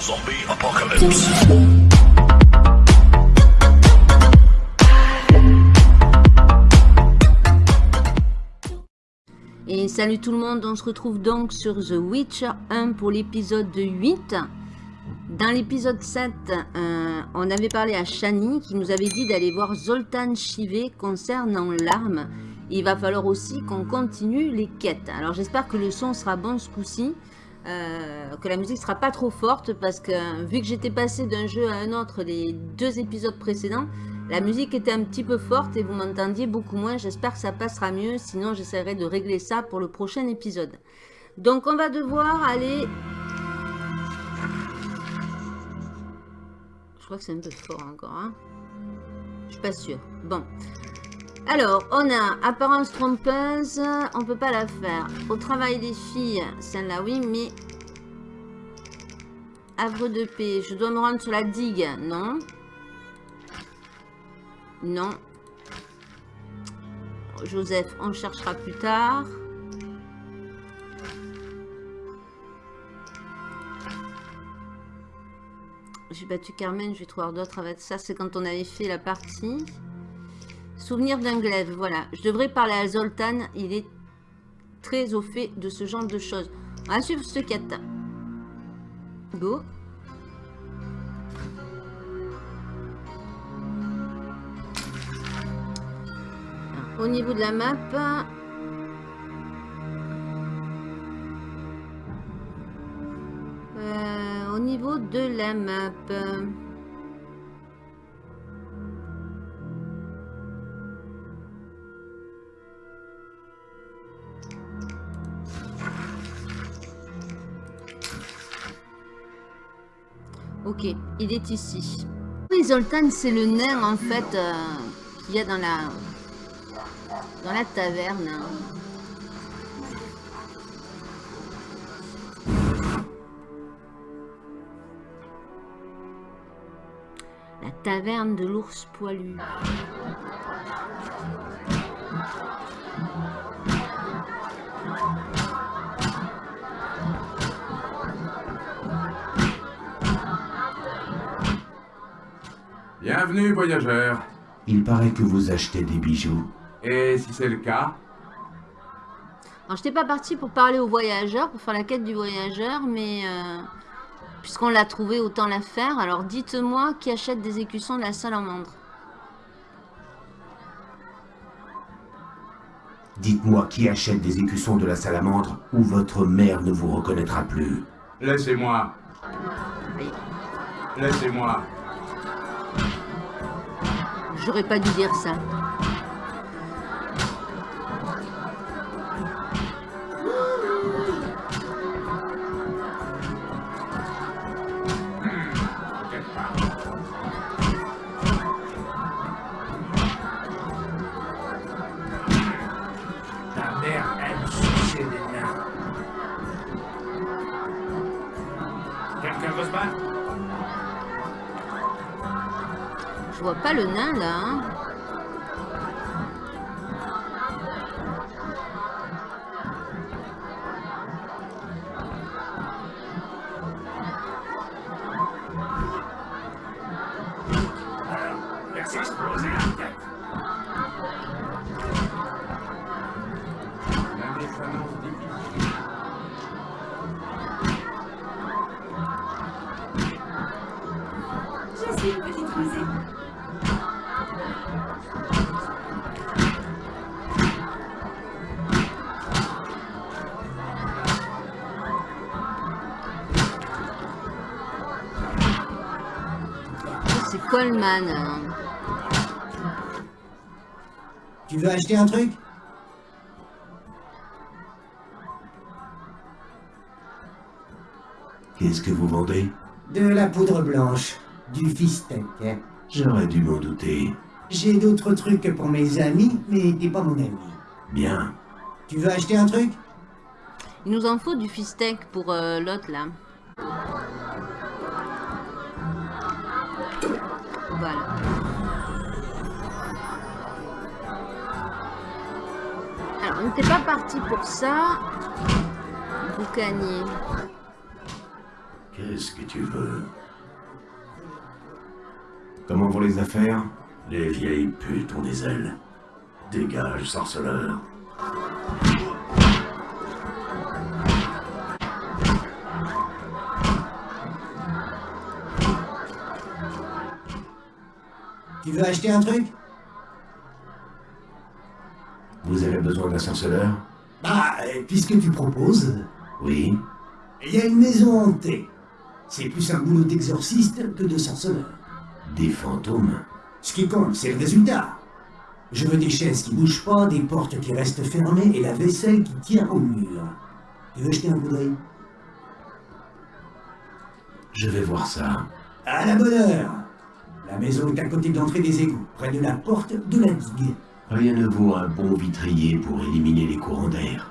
Zombie. Et salut tout le monde, on se retrouve donc sur The Witcher 1 pour l'épisode 8. Dans l'épisode 7, euh, on avait parlé à Shani qui nous avait dit d'aller voir Zoltan Chivé concernant l'arme. Il va falloir aussi qu'on continue les quêtes. Alors j'espère que le son sera bon ce coup-ci. Euh, que la musique sera pas trop forte parce que vu que j'étais passé d'un jeu à un autre les deux épisodes précédents, la musique était un petit peu forte et vous m'entendiez beaucoup moins. J'espère que ça passera mieux, sinon j'essaierai de régler ça pour le prochain épisode. Donc on va devoir aller... Je crois que c'est un peu fort encore. Hein Je suis pas sûre. Bon. Alors, on a apparence trompeuse, on peut pas la faire. Au travail des filles, celle-là oui, mais... Havre de paix, je dois me rendre sur la digue, non Non. Joseph, on cherchera plus tard. J'ai battu Carmen, je vais trouver d'autres avec ça. C'est quand on avait fait la partie. Souvenir d'un glaive, voilà. Je devrais parler à Zoltan, il est très au fait de ce genre de choses. On va suivre ce quête. Go. Au niveau de la map, euh, au niveau de la map, Ok, il est ici. Oui, Zoltan, c'est le nain, en fait, euh, qu'il y a dans la, dans la taverne. La taverne de l'ours poilu. Bienvenue, voyageurs. Il paraît que vous achetez des bijoux. Et si c'est le cas, Alors, je n'étais pas partie pour parler aux voyageurs, pour faire la quête du voyageur, mais euh, puisqu'on l'a trouvé, autant la faire. Alors, dites-moi qui achète des écussons de la salamandre. Dites-moi qui achète des écussons de la salamandre ou votre mère ne vous reconnaîtra plus. laissez-moi. Oui. Laissez-moi. J'aurais pas dû dire ça. Je vois pas le nain là. hein. Une petite rusée. C'est Coleman. hein. Tu veux acheter un truc? Qu'est-ce que vous vendez? De la poudre blanche, du fistek. J'aurais dû m'en douter. J'ai d'autres trucs pour mes amis, mais t'es pas mon ami. Bien. Tu veux acheter un truc? Il nous en faut du fistek pour euh, l'autre là. Voilà. Alors, on n'était pas parti pour ça. Boucanier. Qu'est-ce que tu veux? Comment vont les affaires? Les vieilles putes ont des ailes. Dégage, sorceleur. Tu veux acheter un truc? Vous avez besoin d'un sorceleur Bah, puisque tu proposes, Oui. il y a une maison hantée. C'est plus un boulot d'exorciste que de sorceleur. Des fantômes Ce qui compte, c'est le résultat. Je veux des chaises qui bougent pas, des portes qui restent fermées et la vaisselle qui tient au mur. Tu veux jeter un coup d'œil? Je vais voir ça. À la bonne heure La maison est à côté de l'entrée des égouts, près de la porte de la digue. Rien ne vaut un bon vitrier pour éliminer les courants d'air.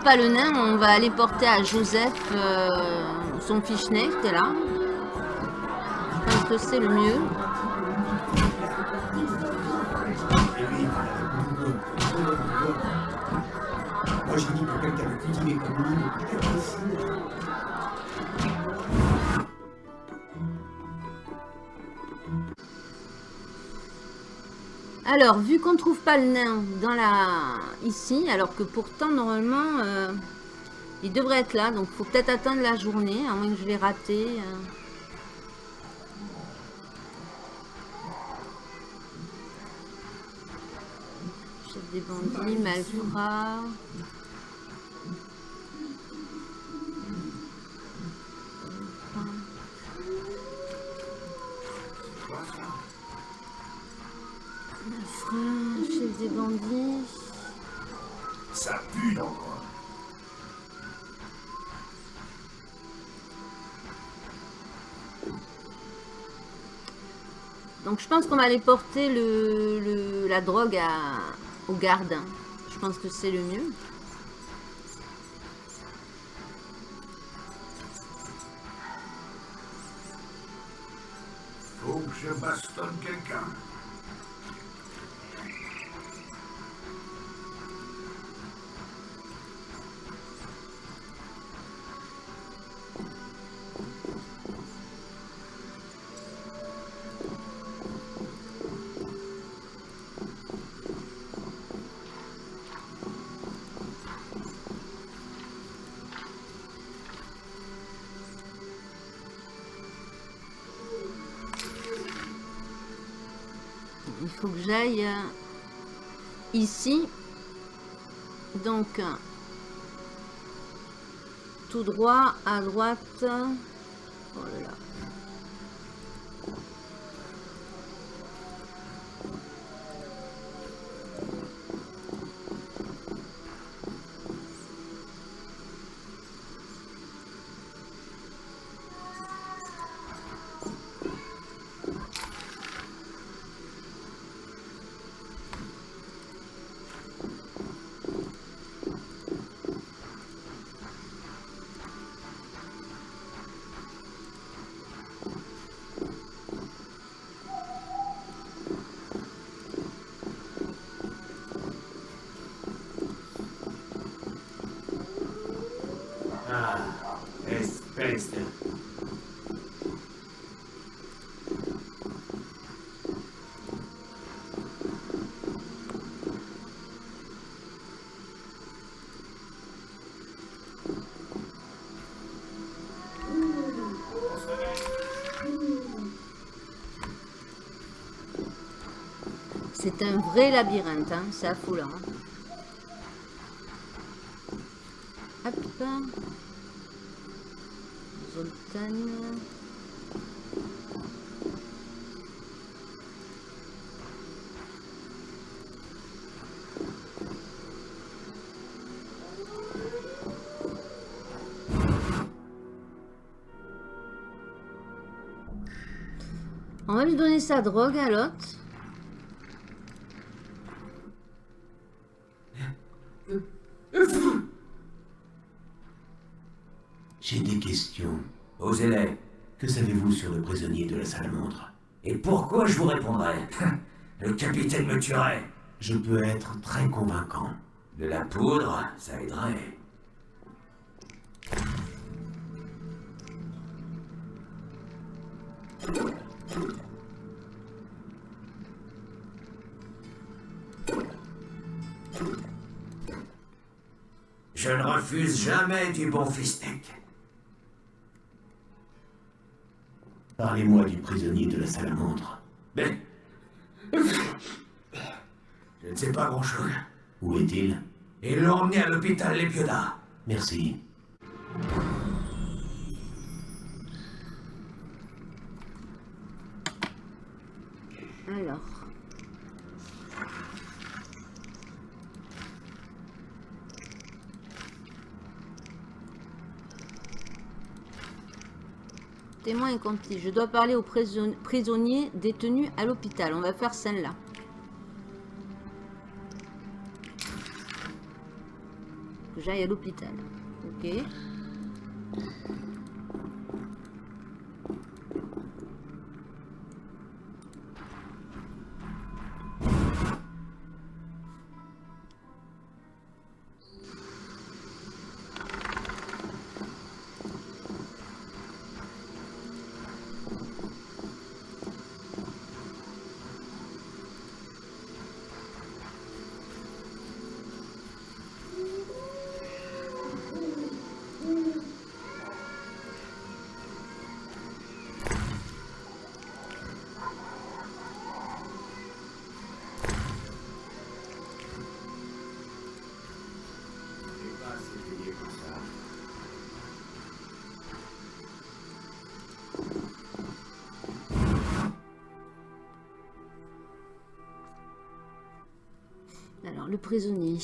Trouve pas le nain, on va aller porter à Joseph euh, son Fischnecht là. Je pense que c'est le mieux. Moi, j'ai dit pour quelqu'un de cultivé comme lui, Alors, vu qu'on ne trouve pas le nain dans la... ici, alors que pourtant, normalement, euh, il devrait être là. Donc, faut peut-être attendre la journée, à moins que je l'ai raté. euh. Chef des bandits, Malfrat... Malfrat, chef des bandits... Ça pue dans. Donc je pense qu'on va aller porter le, le- la drogue à, au garde. hein. Je pense que c'est le mieux. Faut que je bastonne quelqu'un. Il faut que j'aille euh, ici. Donc, tout droit, à droite. Oh là là. Vrai labyrinthe, hein. c'est affolant. Hop. Zoltan. On va lui donner sa drogue à l'autre. Questions. Osez-les. Que savez-vous sur le prisonnier de la salamandre Et pourquoi je vous répondrai? Le capitaine me tuerait. Je peux être très convaincant. De la poudre, ça aiderait. Je ne refuse jamais du bon fistek. Parlez-moi du prisonnier de la salamandre. Mais... Je ne sais pas grand-chose. Où est-il? Ils l'ont emmené à l'hôpital Les Piodas. Merci. Alors. Je dois parler aux prison- prisonniers détenus à l'hôpital. On va faire celle-là. Que j'aille à l'hôpital. Ok. Alors, le prisonnier.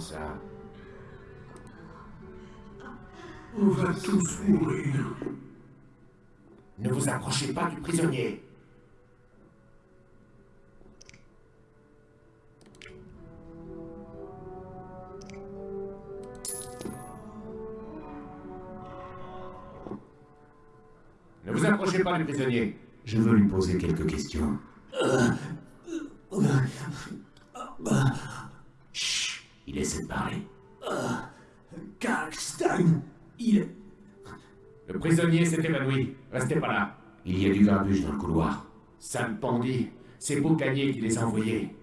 Ça. On va tous mourir. Ne vous approchez pas du prisonnier. Ne vous approchez pas du prisonnier. Je veux lui poser quelques questions. Il y a du grabuge dans le couloir. Sale bandit. C'est Boucanier qui les a envoyés.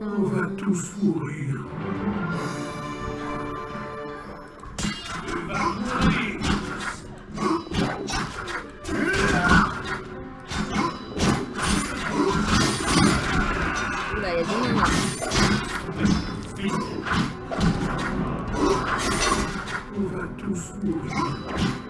On va tous mourir. Oula, il y a du monde là. On va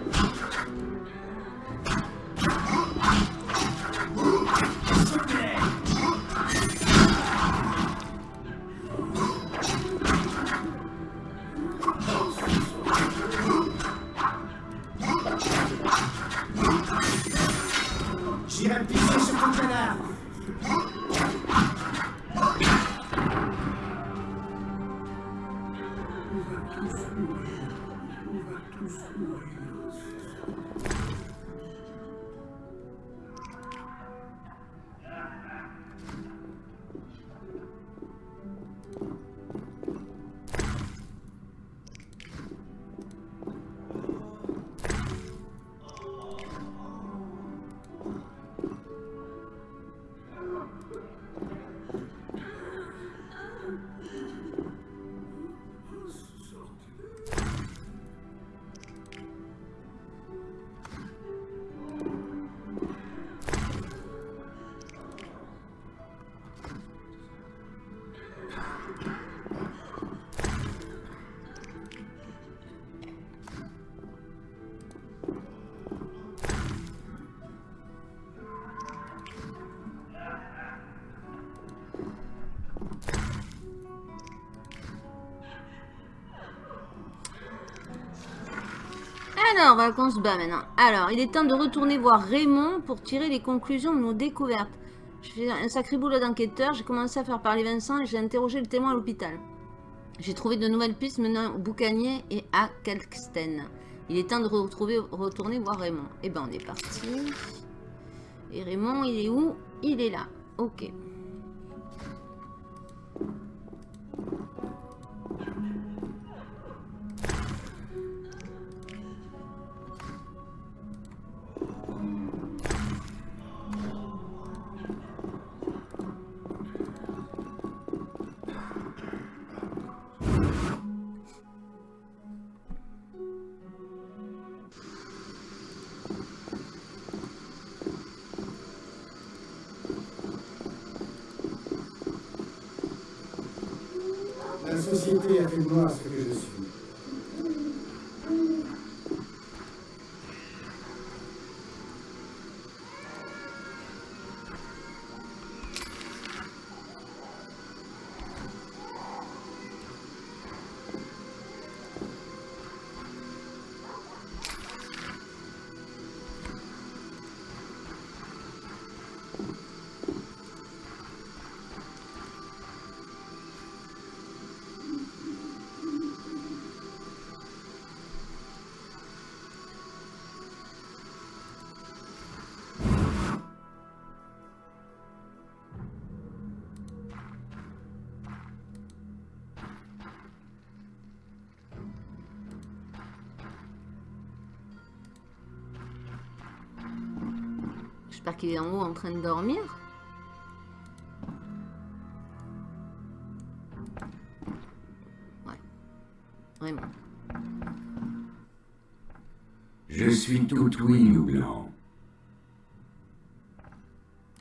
Alors, maintenant. Alors, il est temps de retourner voir Raymond pour tirer les conclusions de nos découvertes. Je fais un sacré boulot d'enquêteur. J'ai commencé à faire parler Vincent et j'ai interrogé le témoin à l'hôpital. J'ai trouvé de nouvelles pistes menant au Boucanier et à Kalksten. Il est temps de retrouver, retourner voir Raymond. Eh ben, on est parti. Et Raymond, il est où? Il est là. Ok. Андрія Фігурацька, J'espère qu'il est en haut en train de dormir. Ouais. Vraiment. Je suis tout oui ou.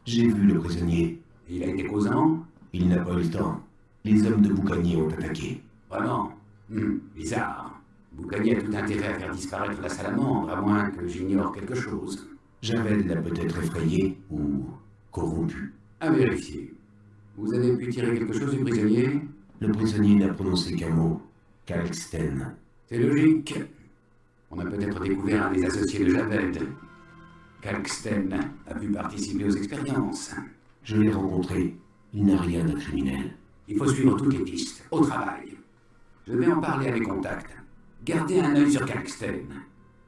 J'ai vu le prisonnier. Il a été causant Il n'a pas eu le temps. Les hommes de Boucanier ont attaqué. Vraiment Hmm, Bizarre. Boucanier a tout intérêt à faire disparaître la salamandre, à moins que j'ignore quelque chose. Javel l'a peut-être effrayé ou corrompu. À vérifier. Vous avez pu tirer quelque chose du prisonnier? Le prisonnier n'a prononcé qu'un mot. Kalksten. C'est logique. On a peut-être découvert un des associés de Javed. Kalksten a pu participer aux expériences. Je l'ai rencontré. Il n'a rien de criminel. Il faut suivre toutes les pistes, au travail. Je vais en parler à mes contacts. Gardez un œil sur Kalksten.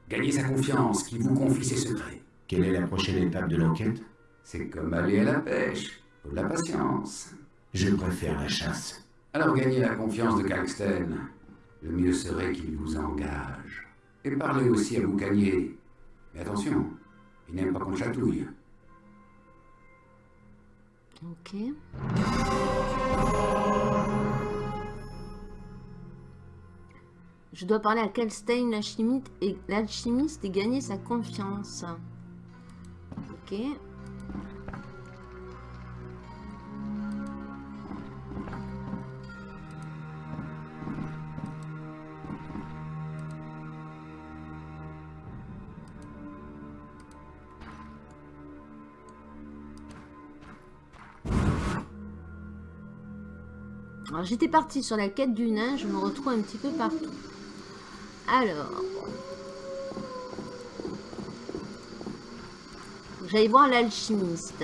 Gagnez sa confiance, qu'il vous confie ses secrets. Quelle est la prochaine étape de l'enquête? C'est comme aller à la pêche. Faut de la patience. Je préfère la chasse. Alors gagnez la confiance de Kalksten. Le mieux serait qu'il vous engage. Et parlez aussi à Boucanier. Mais attention, il n'aime pas qu'on le chatouille. Ok. Je dois parler à Kalstein, l'alchimiste, et, l'alchimiste et gagner sa confiance. Alors j'étais partie sur la quête du nain, je me retrouve un petit peu partout. Alors. J'allais voir l'alchimiste.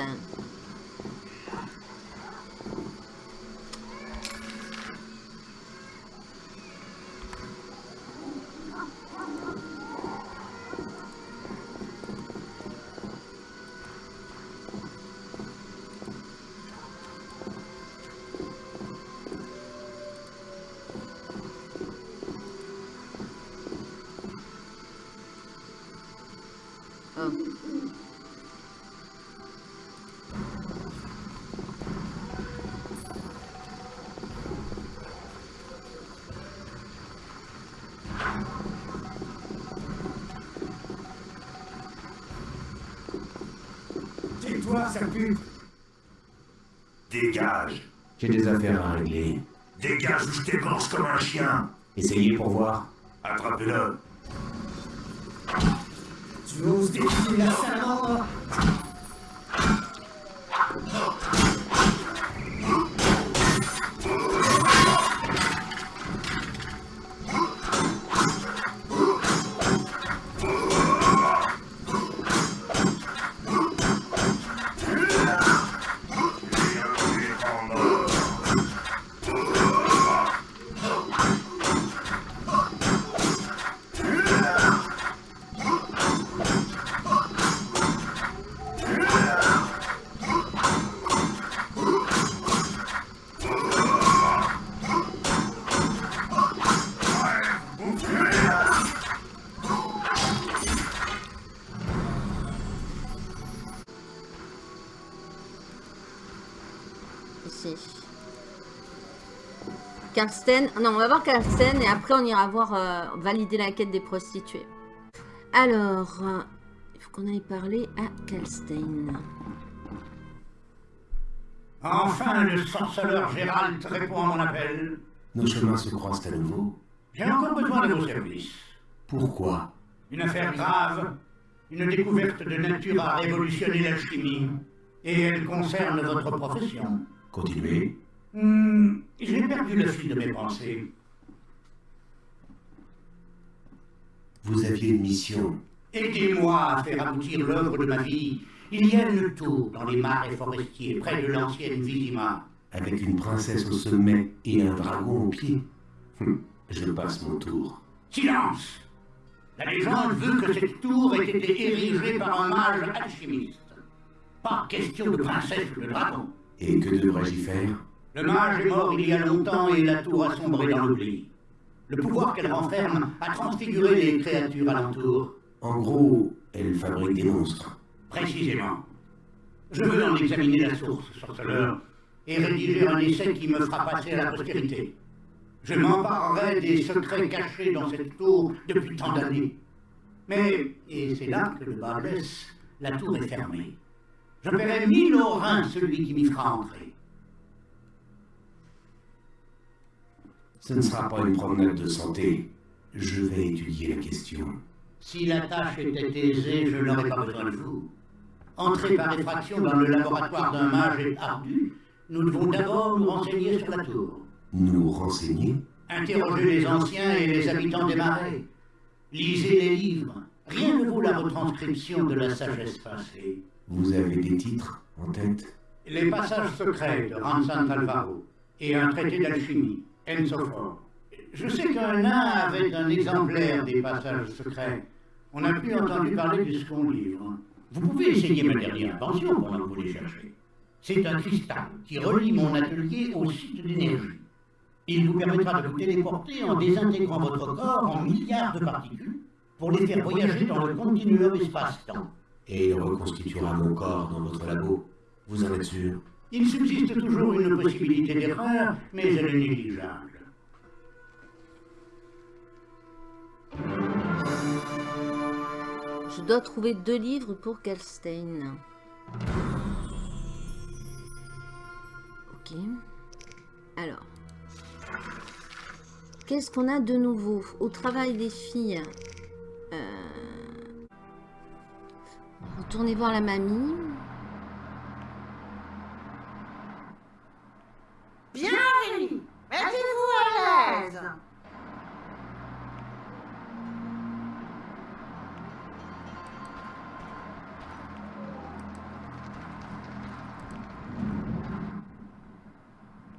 Dégage. J'ai des affaires à régler. Dégage ou je t'égorge comme un chien. Essayez pour voir. Attrapez-le Tu oses défier la salamandre Karsten. Non, on va voir Karsten et après on ira voir euh, valider la quête des prostituées. Alors, euh, il faut qu'on aille parler à Karsten. Enfin, le sorceleur Gérald répond à mon appel. Nos chemins se croisent à nouveau. J'ai encore besoin de vos services. Pourquoi? Une affaire grave, une découverte de nature à révolutionner l'alchimie. Et elle concerne votre profession. Continuez. Hmm, J'ai perdu le fil de mes pensées. Vous aviez une mission. Aidez-moi à faire aboutir l'œuvre de ma vie. Il y a une tour dans les marais forestiers, près de l'ancienne Vizima. Avec une princesse au sommet et un dragon au pied. Hum, Je passe mon tour. Silence La légende veut que cette tour ait été érigée par un mage alchimiste. Pas question de princesse ou de dragon. Et que devrais-je y faire? Le mage est mort il y a longtemps et la tour a sombré dans l'oubli. Le pouvoir qu'elle renferme a transfiguré les créatures alentour. En gros, elle fabrique des monstres. Précisément. Je veux en examiner la source, sorceleur, et rédiger un essai qui me fera passer à la postérité. Je m'emparerai des secrets cachés dans cette tour depuis tant d'années. Mais, et c'est là que le bas blesse, la tour est fermée. Je paierai mille rein celui qui m'y fera entrer. Ce ne sera pas une promenade de santé. Je vais étudier la question. Si la tâche était aisée, je n'aurais pas besoin de vous. Entrer par effraction dans le laboratoire d'un mage est ardu. Nous devons d'abord nous renseigner sur la tour. Nous renseigner? Interrogez les anciens et les habitants des marais. Lisez les livres. Rien ne vaut la retranscription de la sagesse passée. Vous avez des titres en tête? Les passages secrets de Ransan Alvaro et un traité d'alchimie, Ensophore. Je sais qu'un nain avait un exemplaire des passages secrets. On n'a plus entendu parler de ce qu'on livre. Vous pouvez essayer ma dernière invention pendant que vous les cherchez. C'est un cristal qui relie mon atelier au site d'énergie. Il vous permettra de vous téléporter en désintégrant votre corps en milliards de particules pour les faire voyager dans le continuum espace-temps. Et il reconstituera mon corps dans votre labo. Vous en êtes sûr? Il subsiste toujours une possibilité d'erreur, mais elle est négligeable. Je dois trouver deux livres pour Kalstein. Ok. Alors. Qu'est-ce qu'on a de nouveau Au travail des filles? Euh... Retournez voir la mamie. Bienvenue. Mettez-vous à l'aise.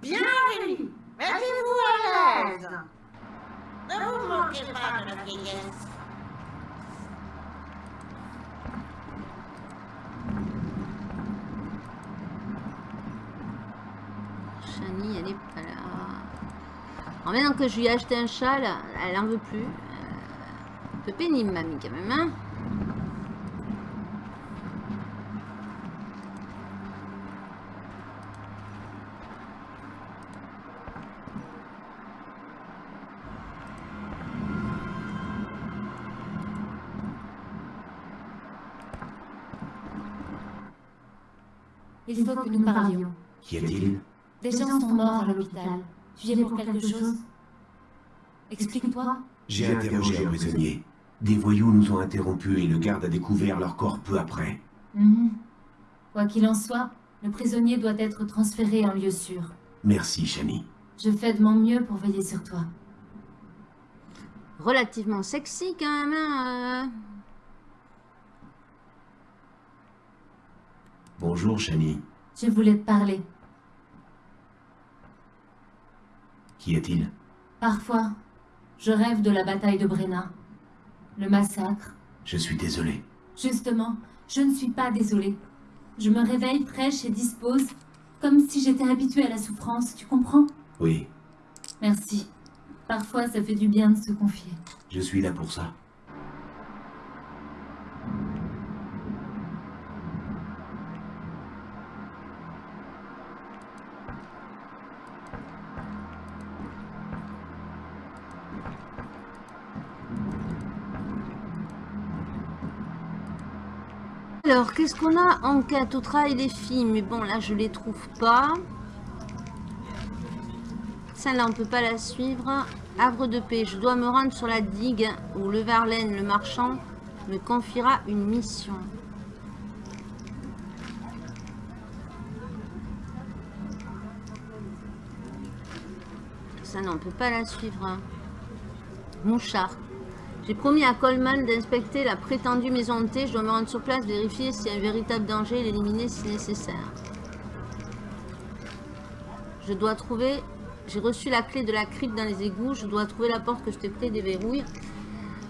Bienvenue. Mettez-vous à l'aise. Ne vous moquez pas de la vieillesse. Shani, elle est pas là. Alors maintenant que je lui ai acheté un châle, elle en veut plus. Euh, un peu pénible, mamie, quand même, hein Il faut que nous parlions. Qu'y a-t-il? Des gens sont morts à l'hôpital. Tu viens pour quelque chose J'ai interrogé un prisonnier. Des voyous nous ont interrompus et le garde a découvert leur corps peu après. Mhm. Quoi qu'il en soit, le prisonnier doit être transféré en lieu sûr. Merci, Shani. Je fais de mon mieux pour veiller sur toi. Relativement sexy, quand même, hein euh. Bonjour, Shani. Je voulais te parler. Qu'y a-t-il Parfois, je rêve de la bataille de Brenna. Le massacre. Je suis désolé. Justement, je ne suis pas désolée. Je me réveille fraîche et dispose, comme si j'étais habituée à la souffrance, tu comprends? Oui, Merci. Parfois, ça fait du bien de se confier. je suis là pour ça. Alors, qu'est-ce qu'on a Enquête au travail des filles? Mais bon, là, je les trouve pas. Celle-là, on peut pas la suivre. Havre de paix. Je dois me rendre sur la digue où le Verlaine, le marchand, me confiera une mission. Ça, non, on peut pas la suivre. hein. Mouchard. J'ai promis à Coleman d'inspecter la prétendue maison de thé. Je dois me rendre sur place, vérifier s'il y a un véritable danger et l'éliminer si nécessaire. Je dois trouver... J'ai reçu la clé de la crypte dans les égouts. Je dois trouver la porte que je t'ai pris déverrouille.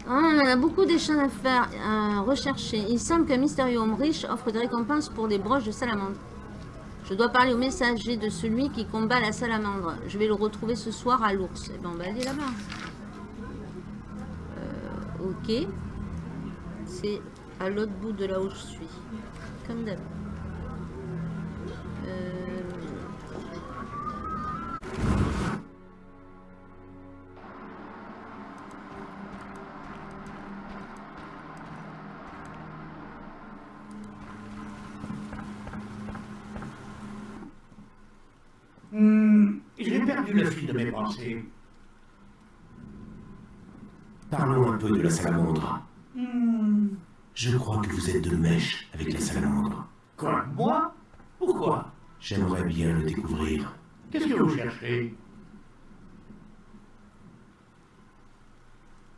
Ah, on a beaucoup d'échanges à faire, à rechercher. Il semble qu'un mystérieux homme riche offre des récompenses pour des broches de salamandre. Je dois parler au messager de celui qui combat la salamandre. Je vais le retrouver ce soir à l'ours. Eh ben, on là-bas. Ok. C'est à l'autre bout de là où je suis. Comme d'hab. Euh, Hmm, J'ai perdu le fil de mes pensées. Parlons un peu de la salamandre. Hmm, Je crois que vous êtes de mèche avec la salamandre. Quoi Moi Pourquoi J'aimerais bien le découvrir. Qu'est-ce que vous cherchez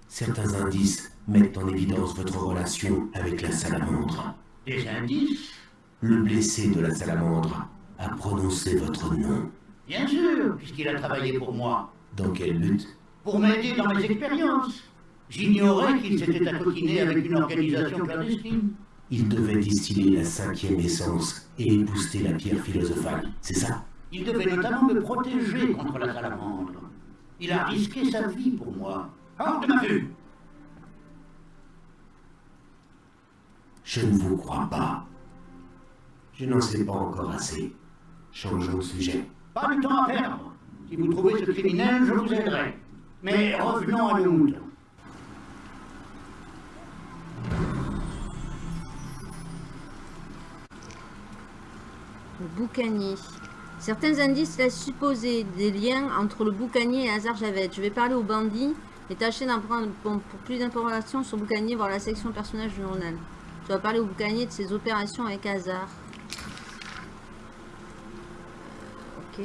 Certains indices mettent en évidence votre relation avec la salamandre. Des indices Le blessé de la salamandre a prononcé votre nom. Bien sûr, puisqu'il a travaillé pour moi. Dans quel but Pour m'aider dans mes expériences. J'ignorais qu'il s'était accoquiné avec une organisation clandestine. Il devait distiller la cinquième essence et épouster la pierre philosophale, c'est ça? Il devait notamment me protéger contre la salamandre. Il a risqué sa vie pour moi. Hors de ma vue Je ne vous crois pas. Je n'en sais pas encore assez. Changeons de sujet. Pas de temps à perdre. Si vous trouvez ce criminel, je vous aiderai. Mais revenons à nous. Le boucanier. Certains indices laissent supposer des liens entre le boucanier et Hazard Javed. Je vais parler aux bandits et tâcher d'en prendre pour, plus d'informations sur boucanier, voir la section personnage du journal. Je dois parler au boucanier de ses opérations avec Hazard. Ok.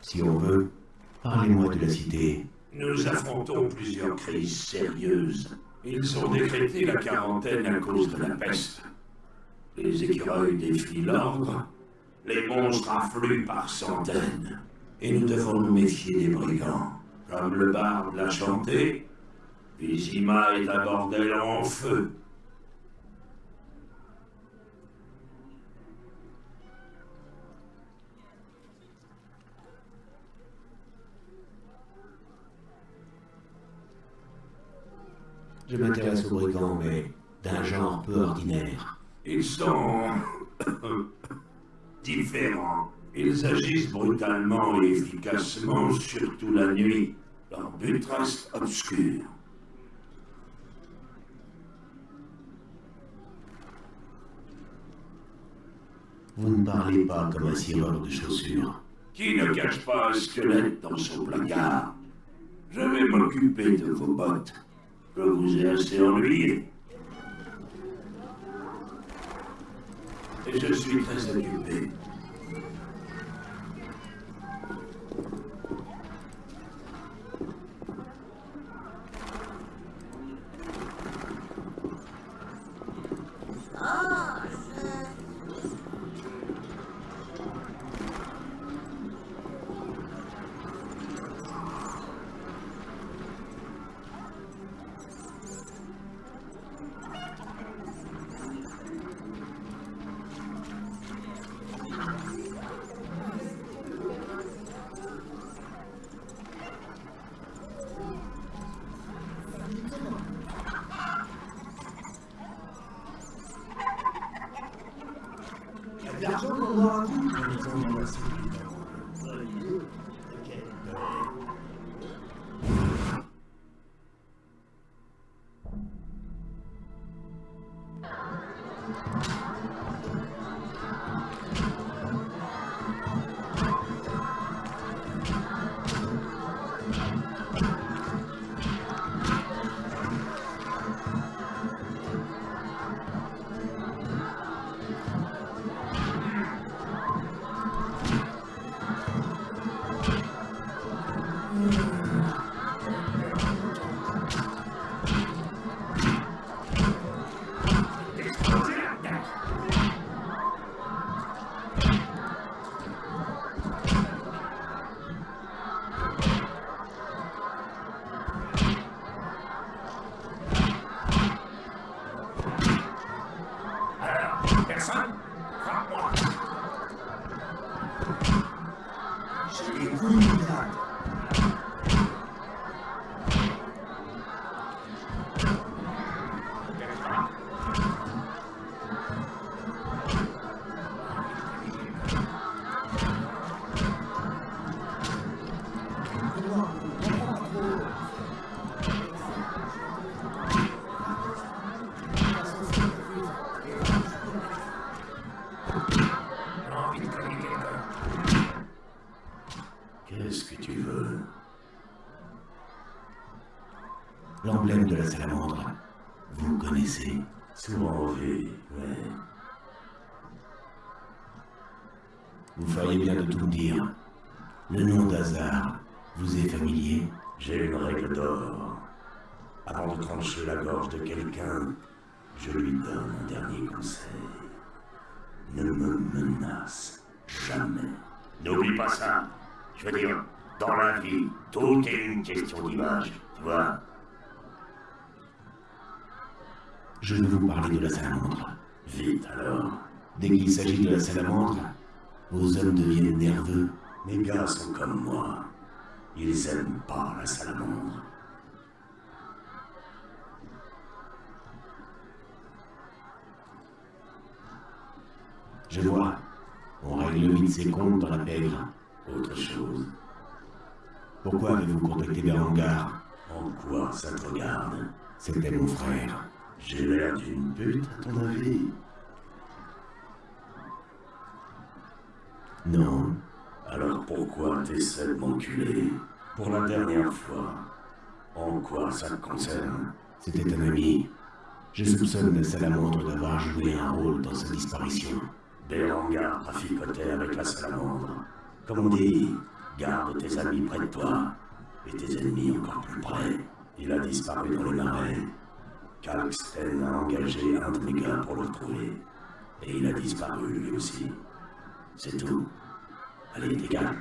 Si on veut, parlez-moi de la cité. nous affrontons plusieurs crises sérieuses. Ils ont décrété la quarantaine à cause de la peste. Les écureuils défient l'ordre. Les monstres affluent par centaines. Et nous devons nous méfier des brigands. Comme le barde l'a chanté, Vizima est un bordel en feu. Je m'intéresse aux brigands, mais d'un genre peu ordinaire. Ils sont différents. Ils agissent brutalement et efficacement, surtout la nuit. Leur but reste obscur. Vous ne parlez pas comme un cireur de chaussures. Qui ne cache pas un squelette dans son placard? Je vais m'occuper de vos bottes. Je vous ai assez ennuyé. Et je suis très occupé. Souvent vu, ouais. Vous feriez bien de tout me dire. Le nom d'Hazard vous est familier? J'ai une règle d'or. Avant de trancher la gorge de quelqu'un, je lui donne un dernier conseil. Ne me menace jamais. N'oublie pas ça. Je veux dire, dans la vie, tout est une question d'image, tu vois Je veux vous parler de la salamandre. Vite alors. Dès qu'il s'agit de la salamandre, vos hommes deviennent nerveux. Mes gars sont comme moi. Ils aiment pas la salamandre. Je vois. On règle vite ses comptes dans la pègre. Autre chose. Pourquoi avez-vous contacté Berengar En quoi ça te regarde? C'était mon frère. J'ai l'air d'une pute, à ton avis Non. Alors pourquoi t'essaies de m'enculer Pour la dernière fois. En quoi ça te concerne C'était un ami. Je soupçonne la salamandre d'avoir joué un rôle dans sa disparition. Berengar traficotait avec la salamandre. Comme on dit, garde tes amis près de toi et tes ennemis encore plus près. Il a disparu dans les marais. Kalksten a engagé un gars pour le retrouver. Et il a disparu lui aussi. C'est tout. Allez, dégage.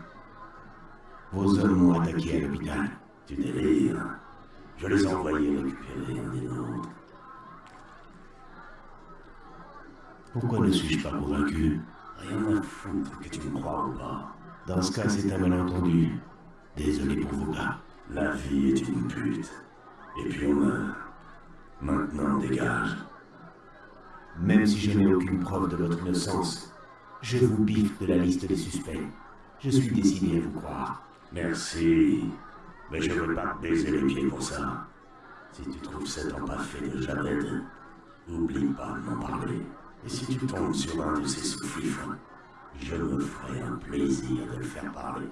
Vos hommes m'ont attaqué à l'hôpital. Tu délires. Je les ai envoyés récupérer un des nôtres. Pourquoi ne suis-je pas convaincu? Rien à foutre que tu me crois ou pas. Dans ce cas, c'est un malentendu. Désolé pour vos gars. La vie est une pute. Et puis on meurt. Maintenant, dégage. Même si je n'ai aucune preuve de votre innocence, je vous biffe de la liste des suspects. Je suis décidé à vous croire. Merci. Mais je veux pas te baiser les pieds pour ça. Si tu trouves cet empaffé de Javed, oublie pas de m'en parler. Et si tu tombes sur un de ces sous-fifres, Je me ferai un plaisir de le faire parler.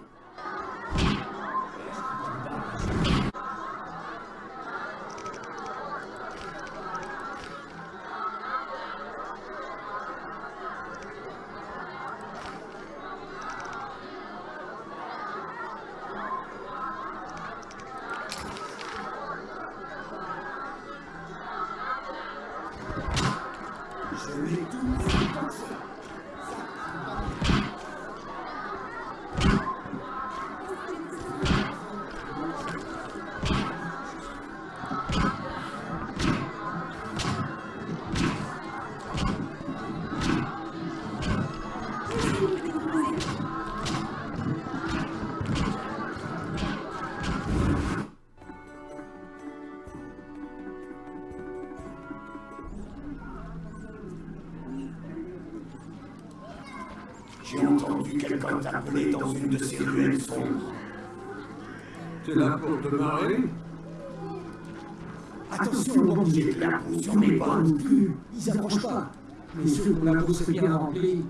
T'appeler dans une de ces ruelles sombres. T'es là pour te marrer? Attention aux bandits là sur mes pas non plus. Ils approchent pas. Mais ceux qu'on a bourse bien remplie.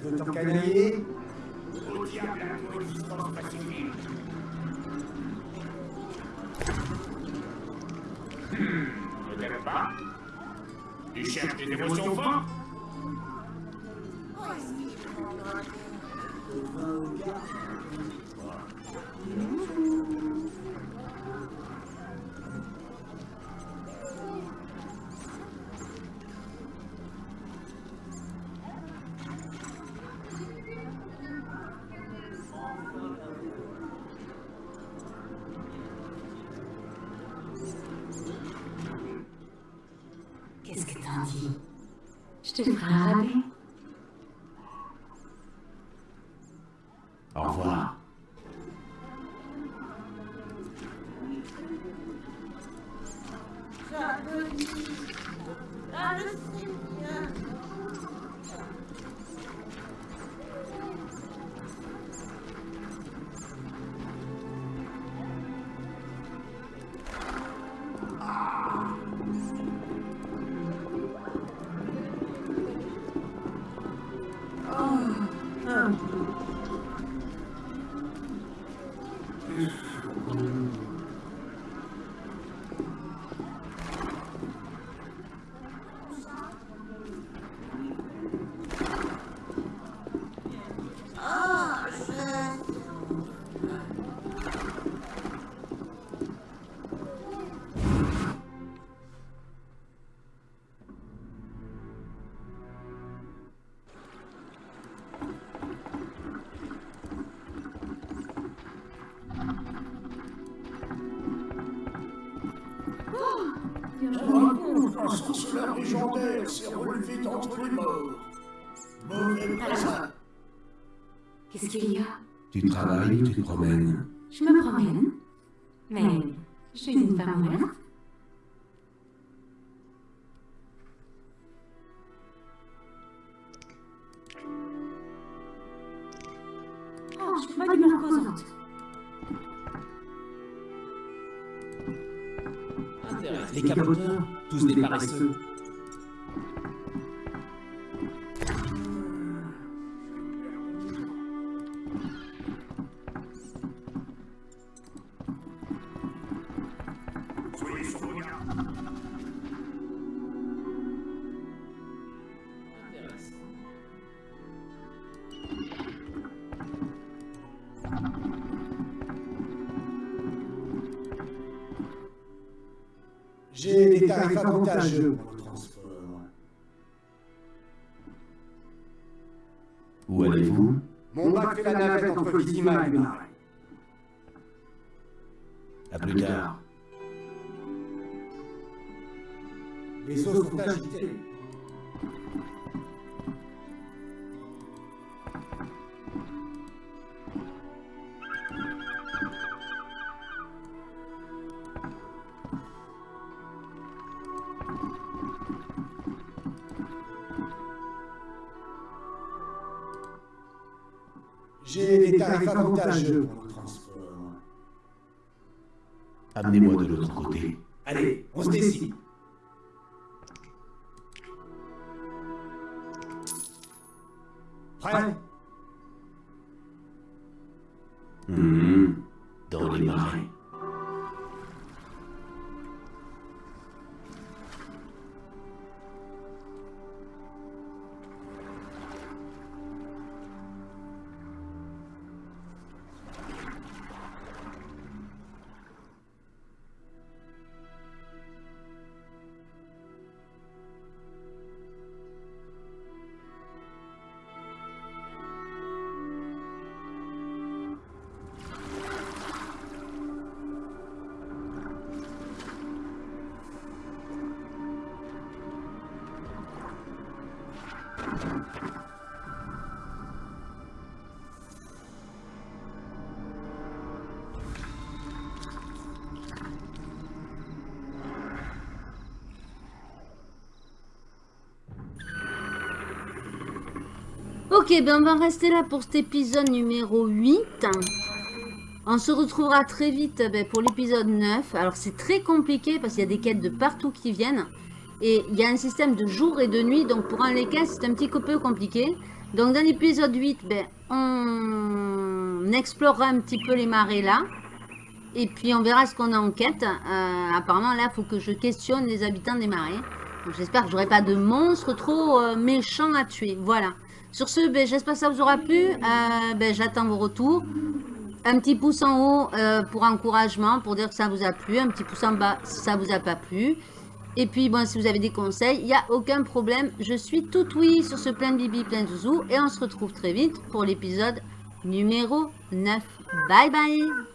Tu veux t'encanailler Au diable la coexistence pacifique. Hmm, peut-être pas? Tu cherches des émotions fortes Tu travailles ou tu te promènes? J'ai des tarifs avantageux pour le transport. Où allez-vous? Mon bac fait la navette entre Vizima et Marais. À plus tard. Les eaux sont agitées. Tarifs avantageux pour le transport. Amenez-moi de l'autre côté. Allez, on se décide. Ok, ben on va rester là pour cet épisode numéro 8. On se retrouvera très vite ben, pour l'épisode 9. Alors c'est très compliqué parce qu'il y a des quêtes de partout qui viennent. Et il y a un système de jour et de nuit. Donc pour un les c'est un petit peu compliqué. Donc dans l'épisode 8, ben, on explorera un petit peu les marais là. Et puis on verra ce qu'on a en quête. Euh, apparemment là, il faut que je questionne les habitants des. Donc, J'espère que j'aurai pas de monstres trop euh, méchants à tuer. Voilà. Sur ce, ben, j'espère que ça vous aura plu. Euh, ben, J'attends vos retours. Un petit pouce en haut euh, pour encouragement, pour dire que ça vous a plu. Un petit pouce en bas si ça vous a pas plu. Et puis, si vous avez des conseils, il n'y a aucun problème. Je suis tout oui sur ce plein bibi, plein de zouzou. Et on se retrouve très vite pour l'épisode numéro 9. Bye bye